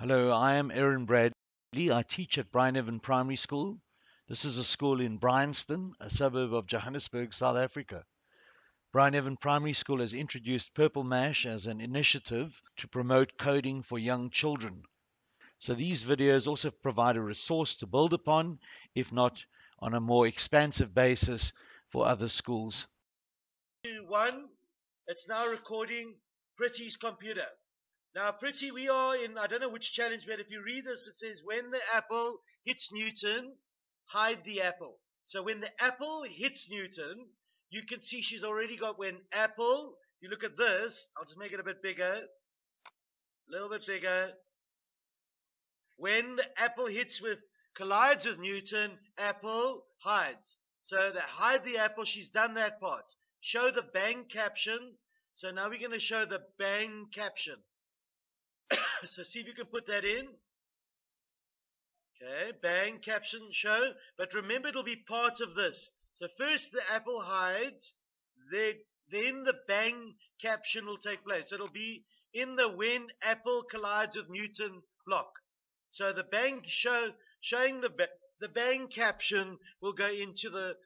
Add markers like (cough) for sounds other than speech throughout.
Hello, I am Aaron Bradley. I teach at Bryneven Primary School. This is a school in Bryanston, a suburb of Johannesburg, South Africa. Bryneven Primary School has introduced Purple Mash as an initiative to promote coding for young children. So these videos also provide a resource to build upon, if not on a more expansive basis for other schools. One, it's now recording Pretty's computer. Now, Pretty, we are in, I don't know which challenge, but if you read this, it says, when the apple hits Newton, hide the apple. So when the apple hits Newton, you can see she's already got when apple, you look at this, I'll just make it a bit bigger, a little bit bigger. When the apple hits with, collides with Newton, apple hides. So that hide the apple, she's done that part. Show the bang caption. So now we're going to show the bang caption. (coughs) so see if you can put that in. Okay, bang caption show. But remember, it'll be part of this. So first the apple hides, then, the bang caption will take place. It'll be in the when apple collides with Newton block. So the bang show showing the the bang caption will go into the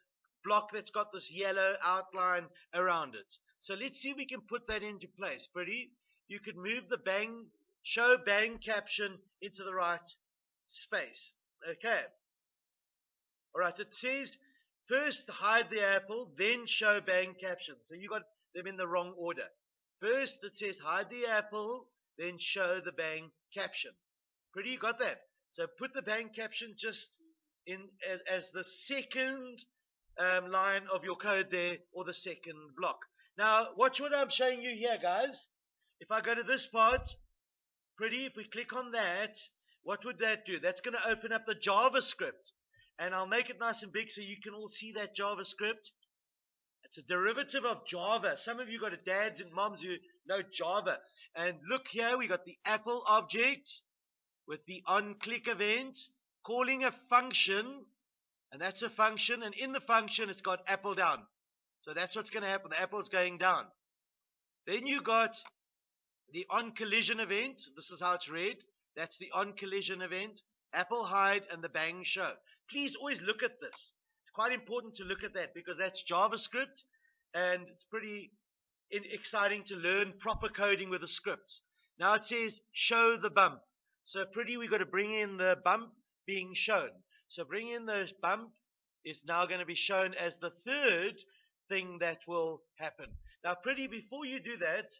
block that's got this yellow outline around it. So let's see if we can put that into place. Pretty. You could move the bang show bang caption into the right space. Okay. All right. It says first hide the apple, then show bang caption. So you got them in the wrong order. First it says hide the apple, then show the bang caption. Pretty, you got that? So put the bang caption just in as, as the second um, line of your code there, or the second block. Now, watch what I'm showing you here, guys. If I go to this part, pretty, if we click on that, what would that do? That's going to open up the JavaScript. And I'll make it nice and big so you can all see that JavaScript. It's a derivative of Java. Some of you got a dads and moms who know Java. And look here, we got the Apple object with the onClick event calling a function. And that's a function. And in the function, it's got Apple down. So that's what's going to happen. The Apple's going down. Then you got the on collision event. This is how it's read. That's the on collision event. Apple hide and the bang show. Please always look at this. It's quite important to look at that because that's JavaScript and it's pretty exciting to learn proper coding with the scripts. Now it says show the bump. So pretty we've got to bring in the bump being shown. So bring in the bump is now going to be shown as the third thing that will happen. Now pretty before you do that,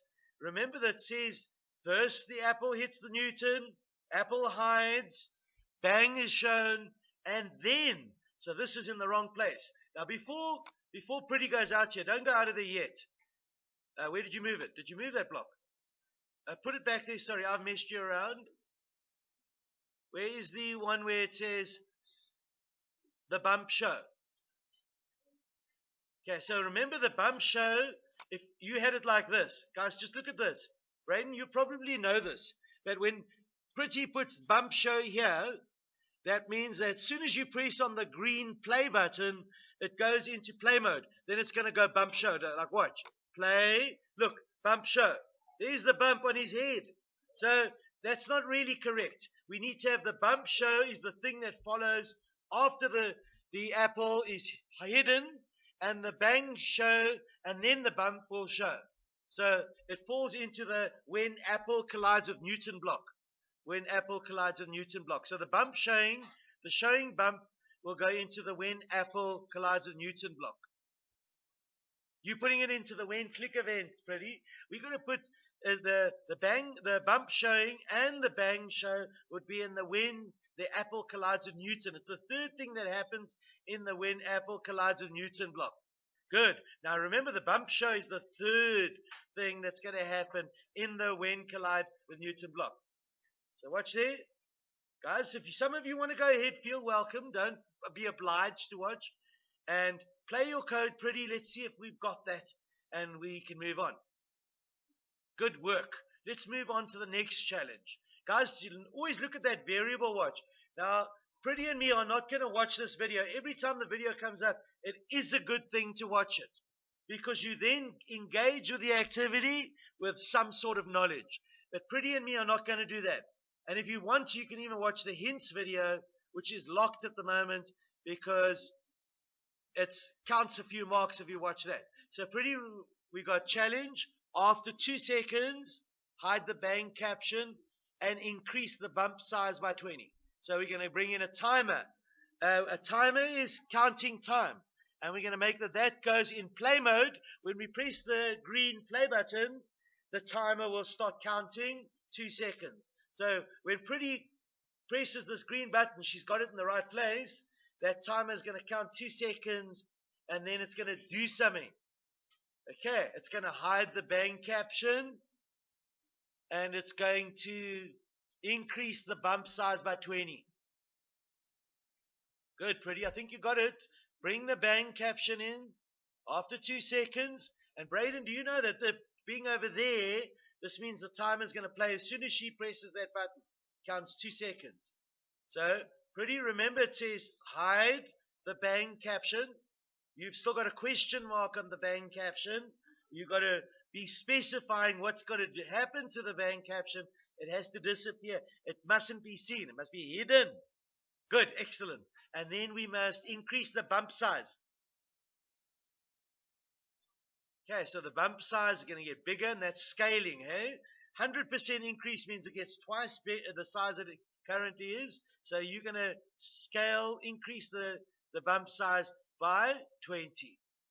Remember that says first the apple hits the Newton, apple hides, bang is shown, and then, so this is in the wrong place. Now before, before Pretty goes out here, don't go out of there yet. Uh, where did you move it? Did you move that block? Uh, put it back there. Sorry, I've messed you around. Where is the one where it says the bump show? Okay, so remember the bump show if you had it like this, guys, just look at this. Braden, you probably know this, but when Pretty puts bump show here, that means that as soon as you press on the green play button, it goes into play mode. Then it's going to go bump show. Like watch. Play. Look, bump show. There's the bump on his head. So that's not really correct. We need to have the bump show is the thing that follows after the, the apple is hidden and the bang show and then the bump will show. So it falls into the when Apple collides with Newton block. When Apple collides with Newton block. So the bump showing, the showing bump will go into the when Apple collides with Newton block. You're putting it into the when click event, pretty. We're going to put uh, the the bang, the bump showing, and the bang show would be in the when the Apple collides with Newton. It's the third thing that happens in the when Apple collides with Newton block. Good. Now remember the bump show is the third thing that's going to happen in the when collide with Newton block. So watch there. Guys, if some of you want to go ahead, feel welcome. Don't be obliged to watch. And play your code pretty. Let's see if we've got that and we can move on. Good work. Let's move on to the next challenge. Guys, always look at that variable watch. Now, Pretty and me are not going to watch this video. Every time the video comes up, it is a good thing to watch it because you then engage with the activity with some sort of knowledge. But Pretty and me are not going to do that. And if you want to, you can even watch the hints video, which is locked at the moment because it counts a few marks if you watch that. So pretty, we got challenge. After two seconds, hide the bang caption and increase the bump size by 20. So we're going to bring in a timer. Uh, a timer is counting time. And we're going to make that that goes in play mode. When we press the green play button, the timer will start counting two seconds. So when Pretty presses this green button, she's got it in the right place. That timer is going to count two seconds and then it's going to do something. Okay, it's going to hide the bang caption and it's going to increase the bump size by 20. Good, pretty. I think you got it. Bring the bang caption in after two seconds. And Braden, do you know that the being over there, this means the timer is going to play as soon as she presses that button. Counts two seconds. So, pretty. Remember, it says hide the bang caption. You've still got a question mark on the bang caption. You've got to be specifying what's going to happen to the bang caption. It has to disappear. It mustn't be seen. It must be hidden. Good, excellent and then we must increase the bump size. Okay, so the bump size is going to get bigger, and that's scaling, hey? 100% increase means it gets twice the size that it currently is. So you're going to scale, increase the, the bump size by 20.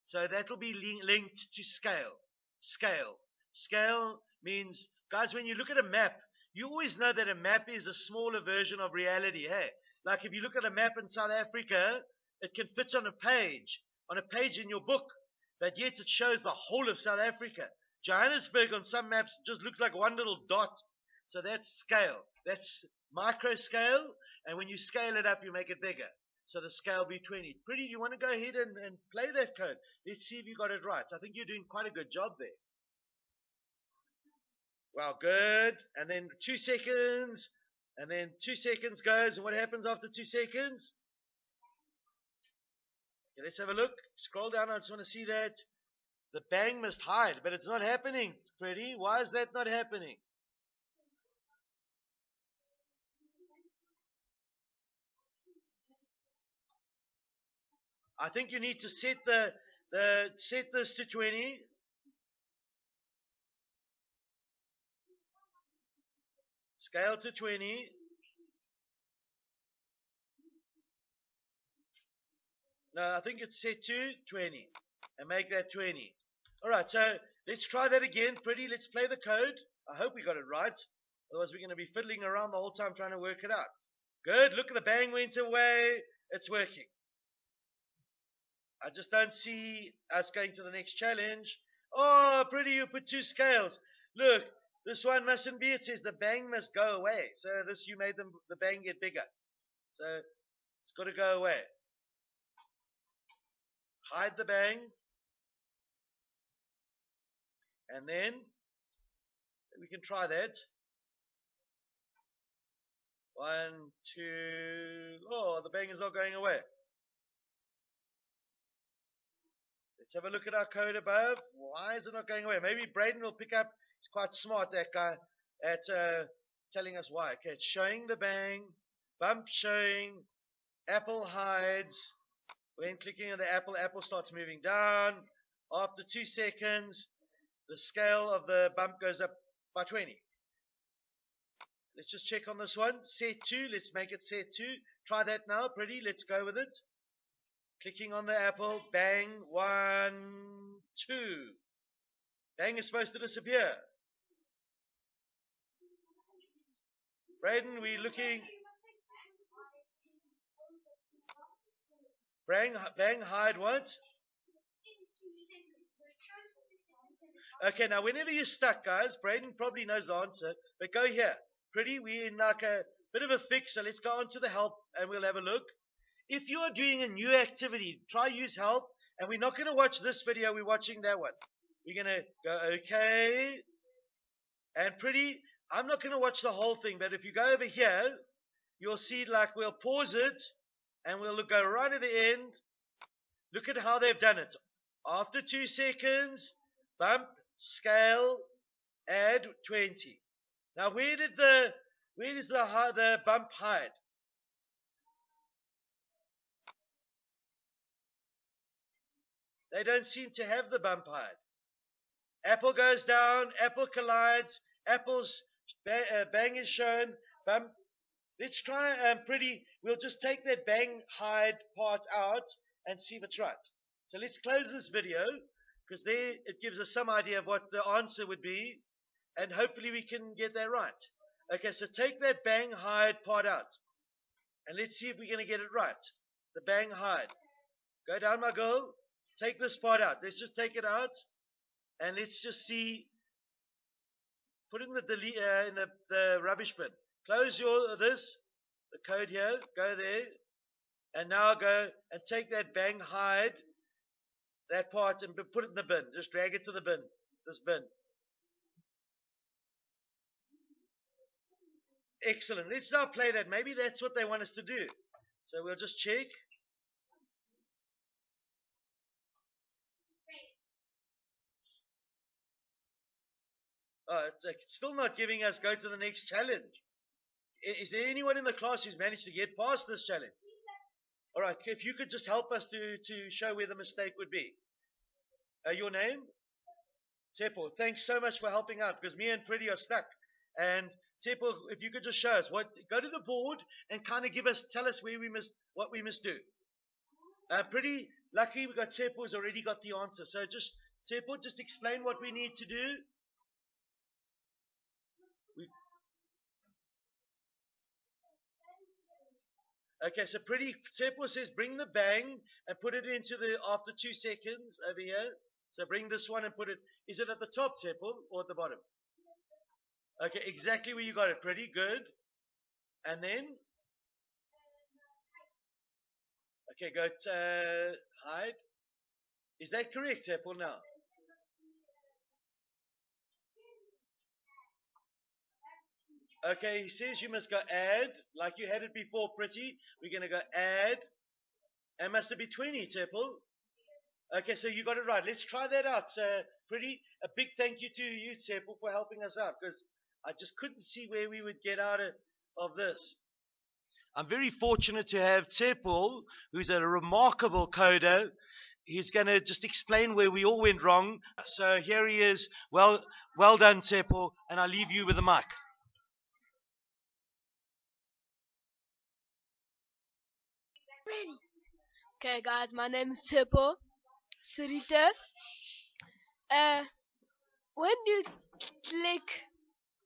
So that'll be linked to scale. Scale. Scale means, guys, when you look at a map, you always know that a map is a smaller version of reality. Hey, like if you look at a map in South Africa, it can fit on a page, on a page in your book, but yet it shows the whole of South Africa. Johannesburg on some maps just looks like one little dot. So that's scale. That's micro scale. And when you scale it up, you make it bigger. So the scale be 20. Pretty, you want to go ahead and, and play that code? Let's see if you got it right. I think you're doing quite a good job there. Well, good. And then two seconds. And then two seconds goes, and what happens after two seconds? Okay, let's have a look. Scroll down, I just want to see that. The bang must hide, but it's not happening, Pretty. Why is that not happening? I think you need to set the, the set this to 20 Scale to 20. No, I think it's set to 20. And make that 20. Alright, so let's try that again. Pretty, let's play the code. I hope we got it right. Otherwise, we're going to be fiddling around the whole time trying to work it out. Good. Look at the bang went away. It's working. I just don't see us going to the next challenge. Oh, pretty, you put two scales. Look, this one mustn't be. It says the bang must go away. So this you made them the bang get bigger. So it's got to go away. Hide the bang. And then we can try that. One, two, oh, the bang is not going away. Let's have a look at our code above. Why is it not going away? Maybe Braden will pick up He's quite smart, that guy, at uh, telling us why. Okay, it's showing the bang, bump showing, apple hides. When clicking on the apple, apple starts moving down. After two seconds, the scale of the bump goes up by 20. Let's just check on this one. Set 2. Let's make it set 2. Try that now. Pretty. Let's go with it. Clicking on the apple. Bang. One, two. Bang is supposed to disappear. Braden, we looking. Bang, bang, hide what? Okay, now whenever you're stuck, guys, Braden probably knows the answer, but go here. Pretty, we're in like a bit of a fix, so let's go on to the help and we'll have a look. If you are doing a new activity, try use help, and we're not going to watch this video, we're watching that one. We're going to go, okay, and pretty, I'm not going to watch the whole thing, but if you go over here, you'll see like we'll pause it and we'll go right at the end. Look at how they've done it. After two seconds, bump, scale, add 20. Now, where did the Where is the the bump hide? They don't seem to have the bump hide. Apple goes down, Apple collides, Apple's ba- uh, bang is shown, bump. Let's try um, pretty. We'll just take that bang hide part out and see if it's right. So let's close this video because there it gives us some idea of what the answer would be, and hopefully we can get that right. Okay, so take that bang hide part out, and let's see if we're going to get it right. The bang hide. Go down, my girl. Take this part out. Let's just take it out, and let's just see. Put in the delete uh, in the, the rubbish bin. Close your this the code here. Go there, and now go and take that bang hide that part and put it in the bin. Just drag it to the bin. This bin. Excellent. Let's now play that. Maybe that's what they want us to do. So we'll just check. Oh, it's, uh, still not giving us go to the next challenge. I- Is there anyone in the class who's managed to get past this challenge? All right, if you could just help us to, to show where the mistake would be. Uh, your name? Tepo, thanks so much for helping out because me and Pretty are stuck. And Tepo, if you could just show us what, go to the board and kind of give us, tell us where we must, what we must do. Uh, pretty lucky we got Tepo who's already got the answer. So just, Tepo, just explain what we need to do. Okay, so pretty, Tepo says bring the bang and put it into the, after two seconds over here. So bring this one and put it, is it at the top, Tepo, or at the bottom? Okay, exactly where you got it. Pretty good. And then? Okay, go to uh, hide. Is that correct, Apple, now? Okay, he says you must go add, like you had it before, pretty. We're going to go add. And must it be 20, Temple? Okay, so you got it right. Let's try that out. So, pretty, a big thank you to you, Temple, for helping us out because I just couldn't see where we would get out of, of this. I'm very fortunate to have Temple, who's a remarkable coder. He's going to just explain where we all went wrong. So here he is. Well, well done, Temple, and I leave you with the mic. Ready. Okay, guys, my name is Tipo Surita. Uh, when you click,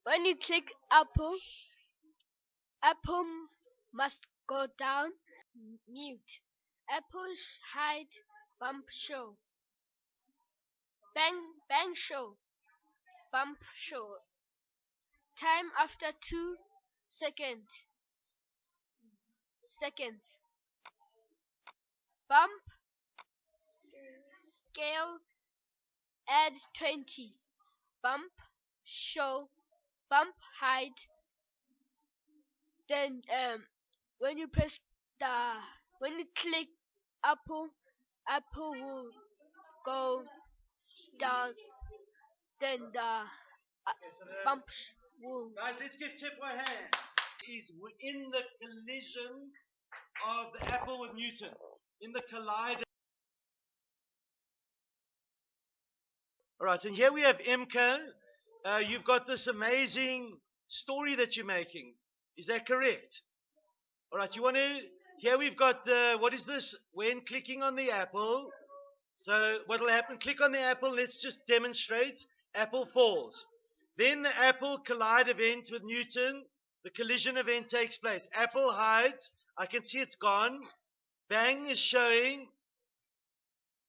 when you click Apple, Apple must go down. Mute. Apple hide bump show. Bang bang show. Bump show. Time after two seconds. Seconds bump. Scale. Add 20 bump. Show. Bump hide then um when you press the when you click apple apple will go down. Then the uh, Okay, so the- bump will Guys, let's give Tip a hand. He's in the collision of the apple with Newton. In the collider. All right, and here we have Imka. Uh, you've got this amazing story that you're making. Is that correct? All right, you want to. Here we've got the. What is this? When clicking on the apple. So what will happen? Click on the apple. Let's just demonstrate. Apple falls. Then the apple collide event with Newton. The collision event takes place. Apple hides. I can see it's gone. Bang is showing.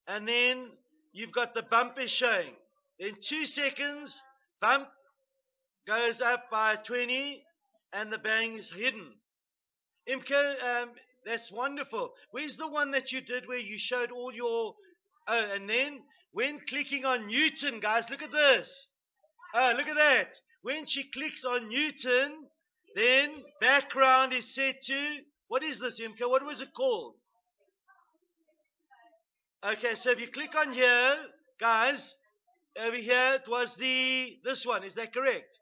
And then you've got the bump is showing. Then two seconds, bump goes up by 20 and the bang is hidden. Imke, um, that's wonderful. Where's the one that you did where you showed all your. Oh, and then when clicking on Newton, guys, look at this. Oh, look at that. When she clicks on Newton, then background is set to. What is this, Imke? What was it called? Okay, so if you click on here, guys, over here it was the this one. Is that correct?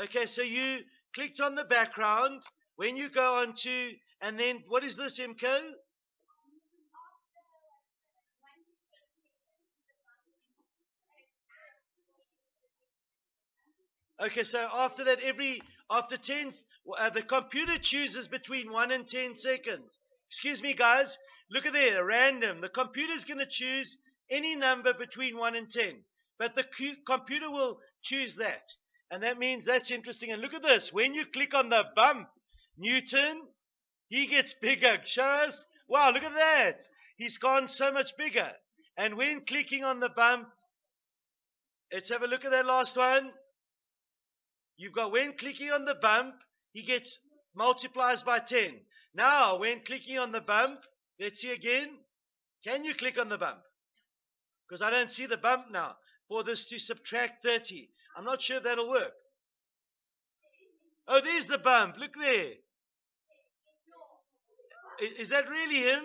Okay, so you clicked on the background, when you go on to, and then what is this, MCO? Okay, so after that, every after 10, uh, the computer chooses between 1 and 10 seconds. Excuse me, guys. Look at there, random. The computer is going to choose any number between 1 and 10. But the computer will choose that. And that means that's interesting. And look at this. When you click on the bump, Newton, he gets (laughs) bigger. Show us. Wow, look at that. He's gone so much bigger. And when clicking on the bump, let's have a look at that last one. You've got when clicking on the bump, he gets multiplies by 10. Now, when clicking on the bump, let's see again. Can you click on the bump? Because I don't see the bump now for this to subtract 30. I'm not sure that'll work. Oh, there's the bump. Look there. Is that really him?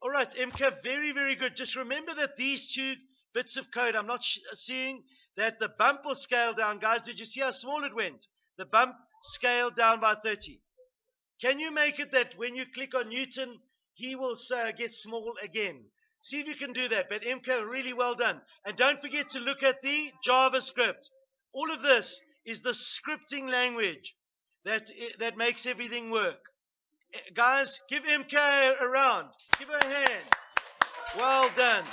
All right, MK, very, very good. Just remember that these two bits of code, I'm not seeing that the bump will scale down. Guys, did you see how small it went? The bump scaled down by 30. Can you make it that when you click on Newton, he will uh, get small again? See if you can do that. But MK, really well done. And don't forget to look at the JavaScript. All of this is the scripting language that, that makes everything work. Eh, guys, give MK a round. Give her a hand. Well done.